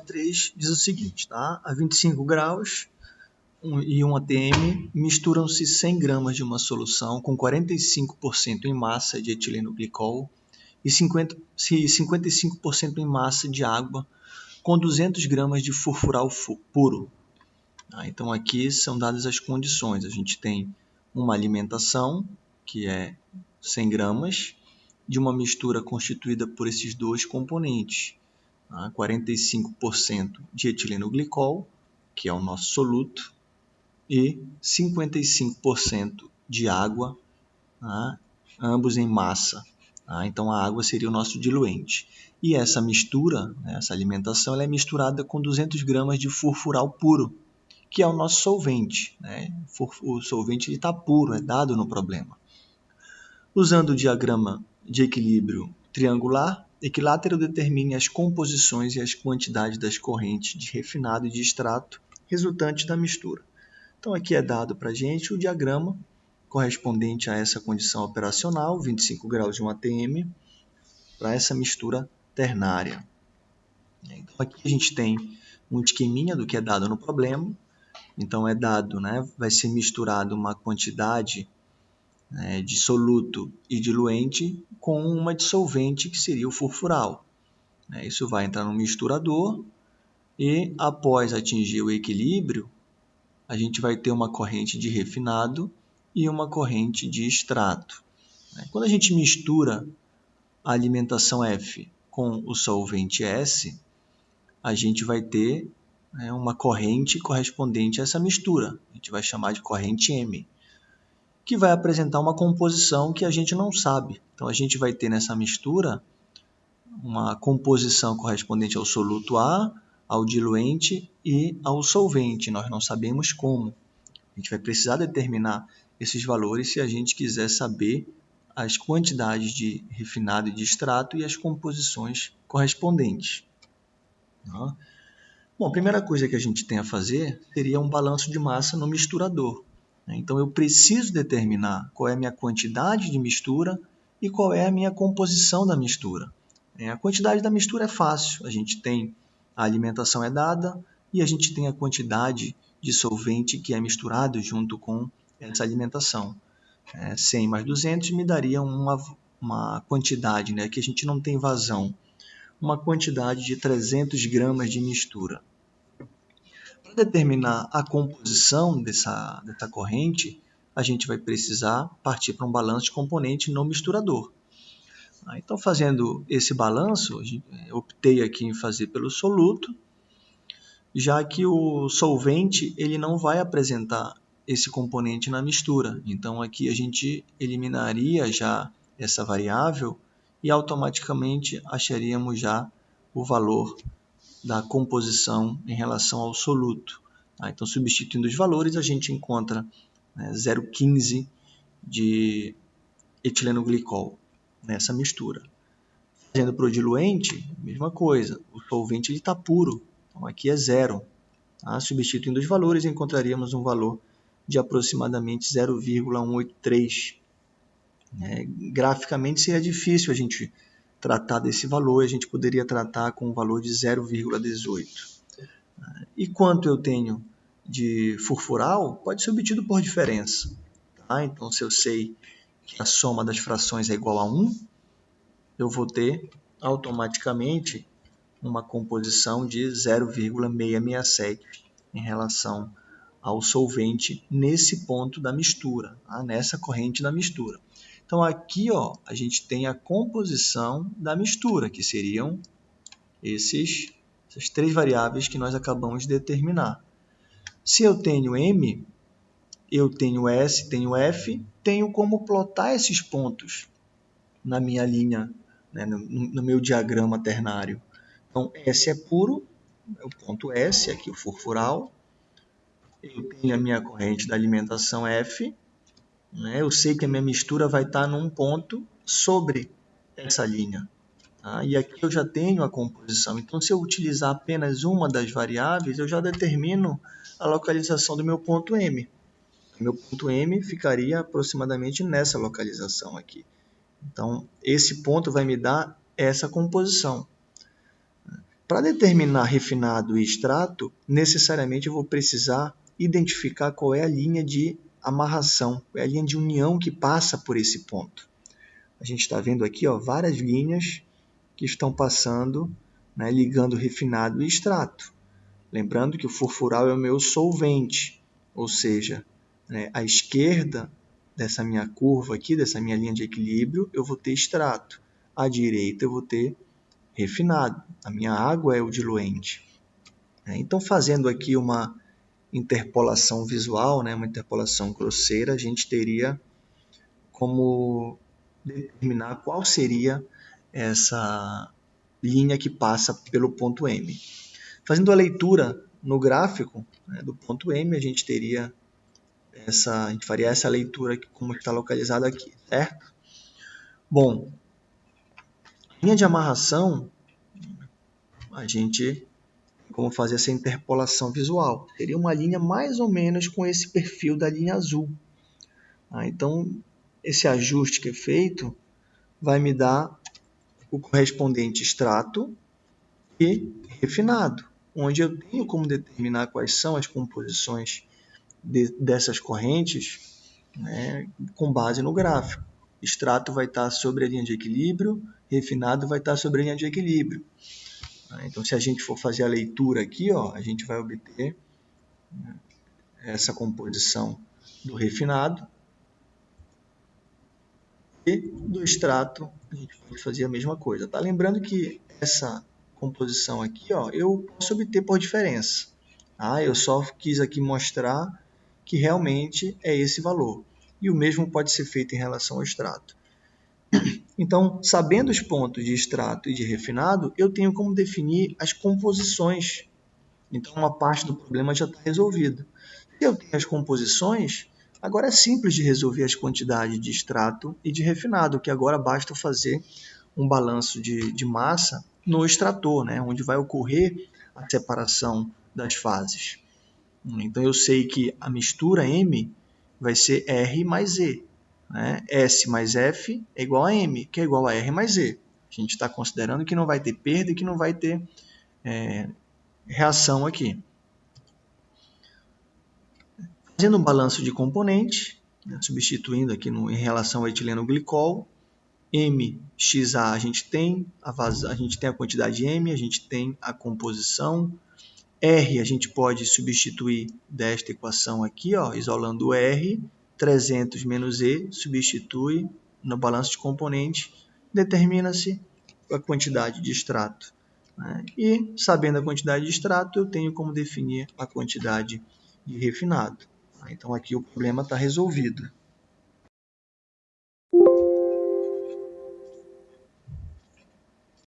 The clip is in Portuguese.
3 diz o seguinte, tá? A 25 graus e 1 atm misturam-se 100 gramas de uma solução com 45% em massa de etileno glicol e 50, 55% em massa de água com 200 gramas de furfural puro. Tá? Então aqui são dadas as condições. A gente tem uma alimentação que é 100 gramas de uma mistura constituída por esses dois componentes. Tá? 45% de etileno glicol, que é o nosso soluto, e 55% de água, tá? ambos em massa. Tá? Então a água seria o nosso diluente. E essa mistura, né, essa alimentação, ela é misturada com 200 gramas de furfural puro, que é o nosso solvente. Né? O solvente está puro, é dado no problema. Usando o diagrama de equilíbrio triangular, equilátero determine as composições e as quantidades das correntes de refinado e de extrato resultantes da mistura. Então aqui é dado para a gente o diagrama correspondente a essa condição operacional, 25 graus de 1 atm, para essa mistura ternária. Então aqui a gente tem um esqueminha do que é dado no problema. Então é dado, né, vai ser misturado uma quantidade né, de soluto e diluente com uma dissolvente que seria o furfural. Né. Isso vai entrar no misturador e após atingir o equilíbrio, a gente vai ter uma corrente de refinado e uma corrente de extrato. Né. Quando a gente mistura a alimentação F com o solvente S, a gente vai ter né, uma corrente correspondente a essa mistura. A gente vai chamar de corrente M que vai apresentar uma composição que a gente não sabe. Então a gente vai ter nessa mistura uma composição correspondente ao soluto A, ao diluente e ao solvente. Nós não sabemos como. A gente vai precisar determinar esses valores se a gente quiser saber as quantidades de refinado e de extrato e as composições correspondentes. Tá? Bom, a primeira coisa que a gente tem a fazer seria um balanço de massa no misturador. Né? Então eu preciso determinar qual é a minha quantidade de mistura e qual é a minha composição da mistura. É, a quantidade da mistura é fácil, a gente tem a alimentação é dada e a gente tem a quantidade de solvente que é misturado junto com essa alimentação. É, 100 mais 200 me daria uma, uma quantidade, né, que a gente não tem vazão, uma quantidade de 300 gramas de mistura determinar a composição dessa, dessa corrente, a gente vai precisar partir para um balanço de componente no misturador. Ah, então, fazendo esse balanço, optei aqui em fazer pelo soluto, já que o solvente ele não vai apresentar esse componente na mistura. Então, aqui a gente eliminaria já essa variável e automaticamente acharíamos já o valor da composição em relação ao soluto. Tá? Então, substituindo os valores, a gente encontra né, 0,15 de etileno glicol nessa mistura. Fazendo para o diluente, mesma coisa, o solvente está puro, então aqui é zero. Tá? Substituindo os valores, encontraríamos um valor de aproximadamente 0,183. É, graficamente seria difícil a gente tratar desse valor, a gente poderia tratar com um valor de 0,18. E quanto eu tenho de furfural, pode ser obtido por diferença. Tá? Então, se eu sei que a soma das frações é igual a 1, eu vou ter automaticamente uma composição de 0,667 em relação ao solvente nesse ponto da mistura, tá? nessa corrente da mistura. Então aqui ó, a gente tem a composição da mistura, que seriam esses, essas três variáveis que nós acabamos de determinar. Se eu tenho M, eu tenho S, tenho F, tenho como plotar esses pontos na minha linha, né, no, no meu diagrama ternário. Então, S é puro, é o ponto S, aqui o furfural. Eu tenho a minha corrente da alimentação F, né? Eu sei que a minha mistura vai estar num ponto sobre essa linha. Tá? E aqui eu já tenho a composição. Então, se eu utilizar apenas uma das variáveis, eu já determino a localização do meu ponto M. Meu ponto M ficaria aproximadamente nessa localização aqui. Então, esse ponto vai me dar essa composição. Para determinar refinado e extrato, necessariamente eu vou precisar identificar qual é a linha de amarração, é a linha de união que passa por esse ponto. A gente está vendo aqui ó, várias linhas que estão passando, né, ligando refinado e extrato. Lembrando que o furfural é o meu solvente, ou seja, né, à esquerda dessa minha curva aqui, dessa minha linha de equilíbrio, eu vou ter extrato. À direita eu vou ter refinado. A minha água é o diluente. É, então, fazendo aqui uma interpolação visual, né, uma interpolação grosseira, a gente teria como determinar qual seria essa linha que passa pelo ponto M. Fazendo a leitura no gráfico né, do ponto M, a gente teria essa, a gente faria essa leitura aqui, como está localizado aqui, certo? Bom, linha de amarração, a gente como fazer essa interpolação visual. Seria uma linha mais ou menos com esse perfil da linha azul. Ah, então, esse ajuste que é feito vai me dar o correspondente extrato e refinado, onde eu tenho como determinar quais são as composições de, dessas correntes né, com base no gráfico. Extrato vai estar sobre a linha de equilíbrio, refinado vai estar sobre a linha de equilíbrio. Né? Então, se a gente for fazer a leitura aqui, ó, a gente vai obter né, essa composição do refinado e do extrato a gente pode fazer a mesma coisa. Tá? Lembrando que essa composição aqui ó, eu posso obter por diferença. Tá? Eu só quis aqui mostrar que realmente é esse valor. E o mesmo pode ser feito em relação ao extrato. Então, sabendo os pontos de extrato e de refinado, eu tenho como definir as composições. Então, uma parte do problema já está resolvida. Se eu tenho as composições, agora é simples de resolver as quantidades de extrato e de refinado, que agora basta fazer um balanço de, de massa no extrator, né, onde vai ocorrer a separação das fases. Então, eu sei que a mistura M vai ser R mais E. Né? S mais F é igual a M, que é igual a R mais E. A gente está considerando que não vai ter perda e que não vai ter é, reação aqui. Fazendo um balanço de componente, né, substituindo aqui no, em relação ao etileno glicol, MXA a gente tem a, a gente tem a quantidade M, a gente tem a composição, R a gente pode substituir desta equação aqui, ó, isolando o R, 300 menos E, substitui no balanço de componente, determina-se a quantidade de extrato. Né? E, sabendo a quantidade de extrato, eu tenho como definir a quantidade de refinado. Então, aqui o problema está resolvido.